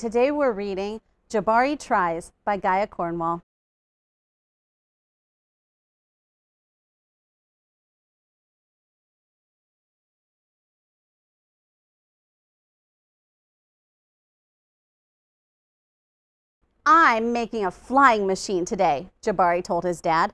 today we're reading Jabari Tries by Gaia Cornwall. I'm making a flying machine today, Jabari told his dad.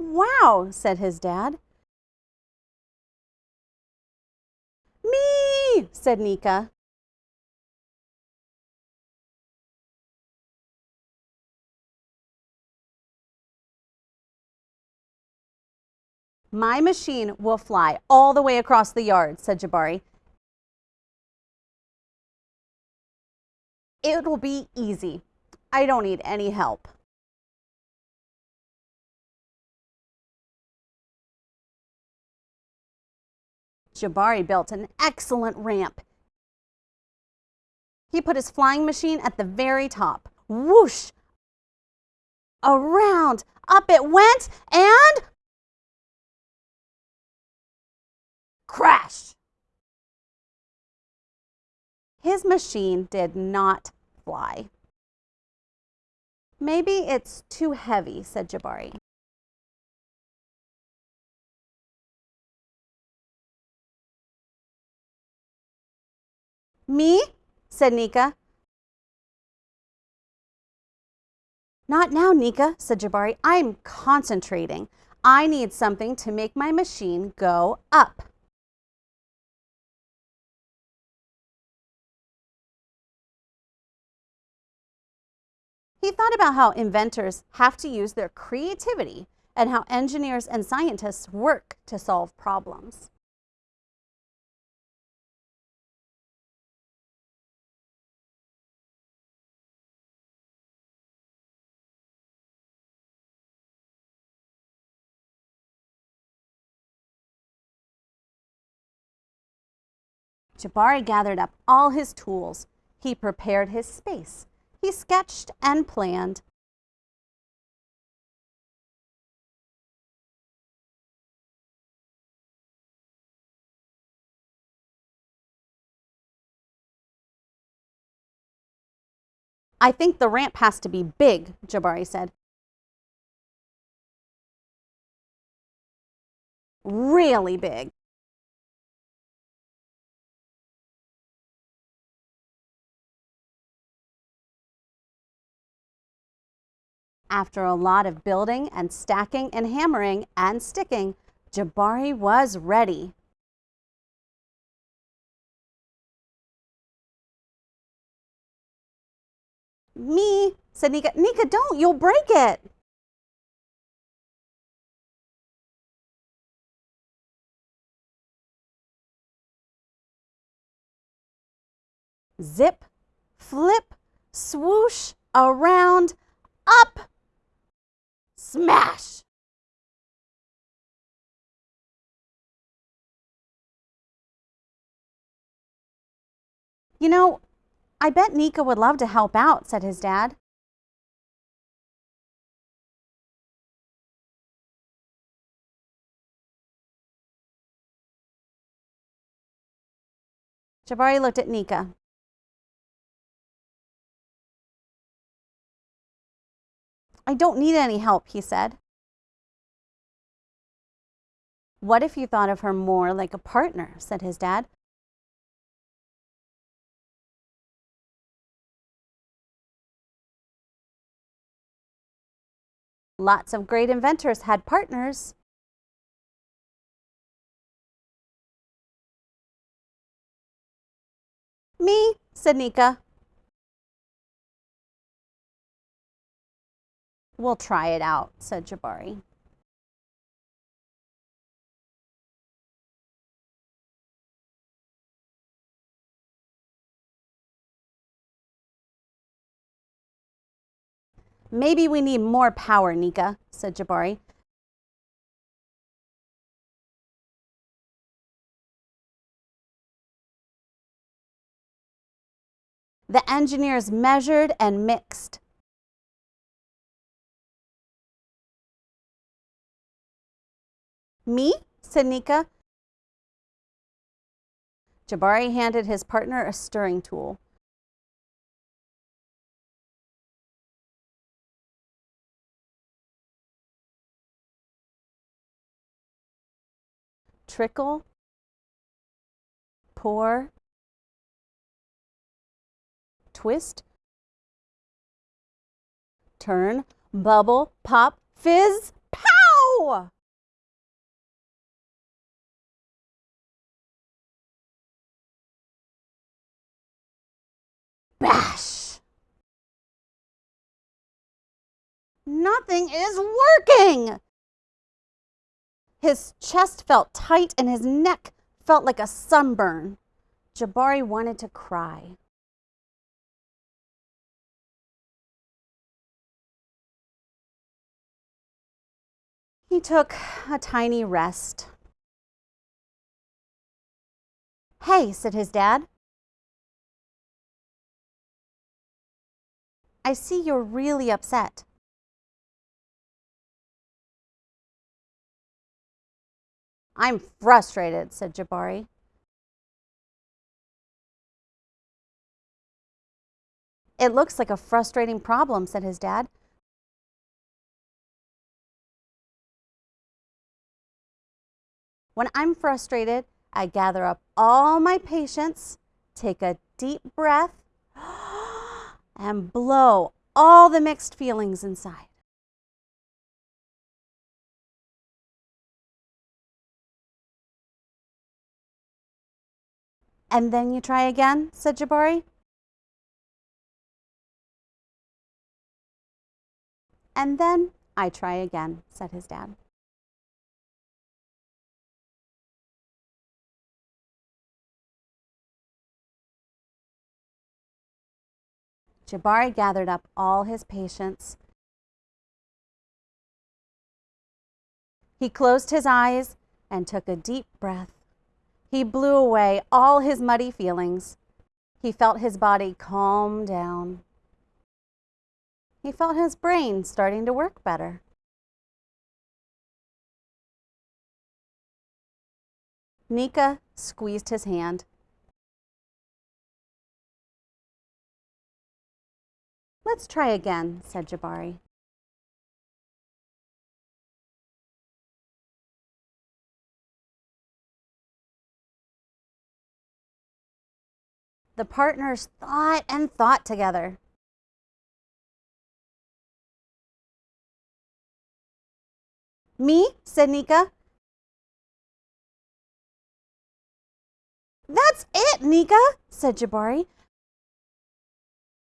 Wow, said his dad. Me, said Nika. My machine will fly all the way across the yard, said Jabari. It will be easy. I don't need any help. Jabari built an excellent ramp. He put his flying machine at the very top. Whoosh! Around, up it went, and crash! His machine did not fly. Maybe it's too heavy, said Jabari. Me? said Nika. Not now, Nika, said Jabari. I'm concentrating. I need something to make my machine go up. He thought about how inventors have to use their creativity and how engineers and scientists work to solve problems. Jabari gathered up all his tools. He prepared his space. He sketched and planned. I think the ramp has to be big, Jabari said. Really big. After a lot of building and stacking and hammering and sticking, Jabari was ready. Me, said Nika. Nika, don't, you'll break it. Zip, flip, swoosh, around, up, Smash! You know, I bet Nika would love to help out, said his dad. Jabari looked at Nika. I don't need any help, he said. What if you thought of her more like a partner, said his dad. Lots of great inventors had partners. Me, said Nika. We'll try it out, said Jabari. Maybe we need more power, Nika, said Jabari. The engineers measured and mixed. Me? said Nika. Jabari handed his partner a stirring tool. Trickle, pour, twist, turn, bubble, pop, fizz, pow! Bash! Nothing is working! His chest felt tight and his neck felt like a sunburn. Jabari wanted to cry. He took a tiny rest. Hey, said his dad. I see you're really upset. I'm frustrated, said Jabari. It looks like a frustrating problem, said his dad. When I'm frustrated, I gather up all my patience, take a deep breath, and blow all the mixed feelings inside. And then you try again, said Jabari. And then I try again, said his dad. Jabari gathered up all his patience. He closed his eyes and took a deep breath. He blew away all his muddy feelings. He felt his body calm down. He felt his brain starting to work better. Nika squeezed his hand. Let's try again, said Jabari. The partners thought and thought together. Me, said Nika. That's it, Nika, said Jabari.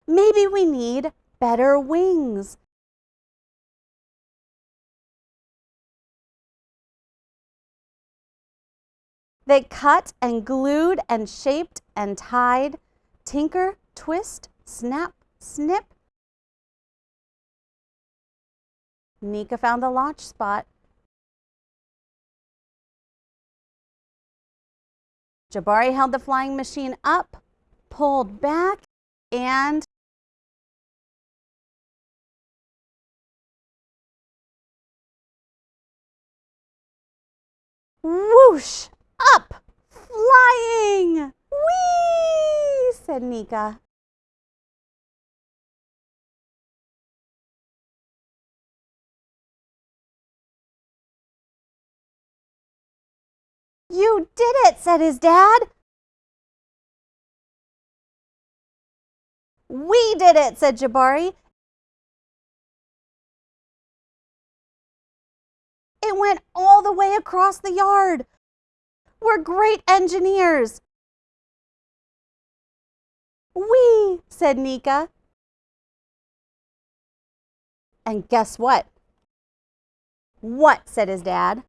Maybe we need better wings. They cut and glued and shaped and tied, tinker, twist, snap, snip. Nika found the launch spot. Jabari held the flying machine up, pulled back, and Whoosh! Up! Flying! Whee! said Nika. You did it, said his dad. We did it, said Jabari. It went all the way across the yard. We're great engineers. We, said Nika. And guess what? What, said his dad.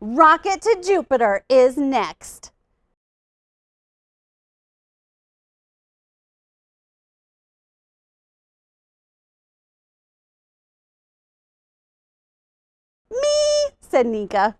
Rocket to Jupiter is next. Said Nika.